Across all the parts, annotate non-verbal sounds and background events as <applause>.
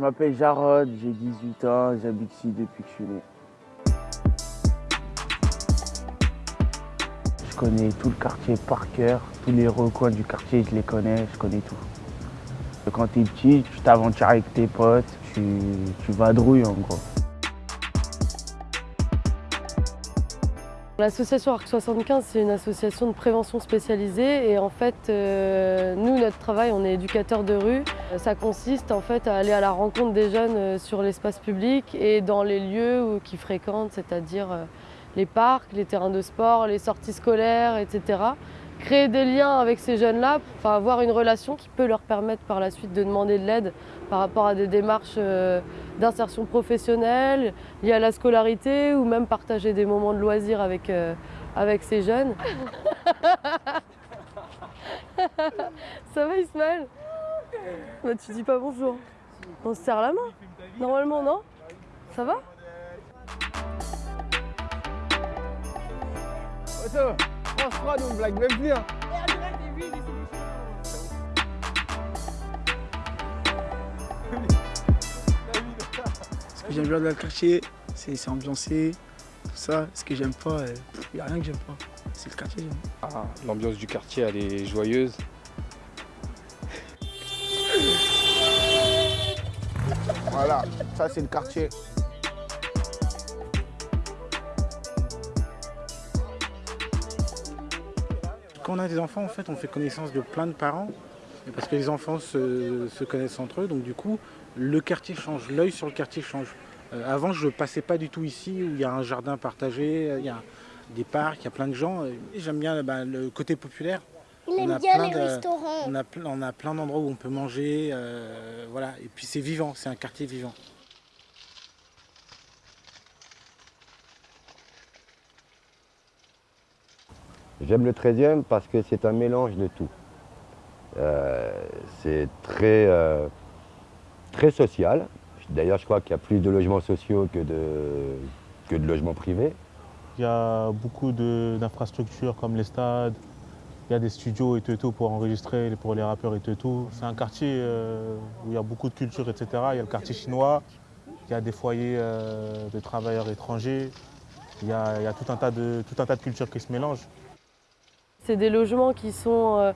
m'appelle Jarod, j'ai 18 ans, j'habite ici depuis que je suis né. Je connais tout le quartier par cœur, tous les recoins du quartier, je les connais, je connais tout. Quand t'es petit, tu t'aventures avec tes potes, tu, tu vadrouilles en gros. L'association ARC 75, c'est une association de prévention spécialisée et en fait, euh, nous, notre travail, on est éducateur de rue. Ça consiste en fait à aller à la rencontre des jeunes euh, sur l'espace public et dans les lieux qu'ils fréquentent, c'est-à-dire euh, les parcs, les terrains de sport, les sorties scolaires, etc. Créer des liens avec ces jeunes-là, pour avoir une relation qui peut leur permettre par la suite de demander de l'aide par rapport à des démarches d'insertion professionnelle, liées à la scolarité ou même partager des moments de loisirs avec, euh, avec ces jeunes. <laughs> Ça va Ismaël? Bah, Tu dis pas bonjour. On se serre la main. Normalement non? Ça va? France nous blague même plus. Hein. j'aime bien dans le quartier, c'est ambiancé, tout ça. Ce que j'aime pas, il euh, n'y a rien que j'aime pas. C'est le quartier. Ah, L'ambiance du quartier, elle est joyeuse. Voilà, ça c'est le quartier. Quand on a des enfants, en fait, on fait connaissance de plein de parents. Parce que les enfants se, se connaissent entre eux, donc du coup, le quartier change, l'œil sur le quartier change. Euh, avant, je ne passais pas du tout ici où il y a un jardin partagé, il y a des parcs, il y a plein de gens. J'aime bien bah, le côté populaire. Il aime bien les restaurants. On a, on a plein d'endroits où on peut manger. Euh, voilà. Et puis c'est vivant, c'est un quartier vivant. J'aime le 13e parce que c'est un mélange de tout. c'est très très social. D'ailleurs, je crois qu'il y a plus de logements sociaux que de, que de logements privés. Il y a beaucoup d'infrastructures comme les stades, il y a des studios et tout pour enregistrer pour les rappeurs et tout. C'est un quartier euh, où il y a beaucoup de culture, etc. Il y a le quartier chinois, il y a des foyers euh, de travailleurs étrangers, il y, a, tout, un tas de, tout un tas de cultures qui se mélangent. C'est des logements qui sont euh,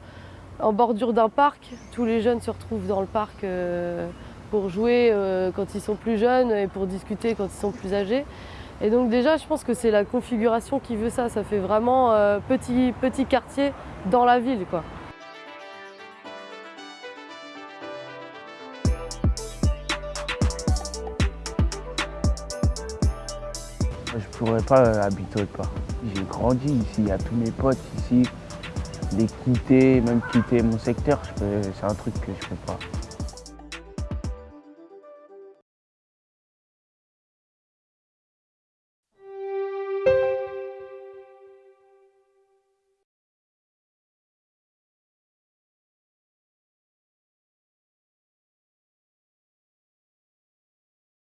en bordure d'un parc. Tous les jeunes se retrouvent dans le parc pour jouer euh, quand ils sont plus jeunes et pour discuter quand ils sont plus âgés. Et donc déjà, je pense que c'est la configuration qui veut ça. Ça fait vraiment euh, petit, petit quartier dans la ville. Quoi. Je pourrais pas habiter autre part. J'ai grandi ici, il y a tous mes potes ici. Les quitter, même quitter mon secteur, c'est un truc que je ne fais pas.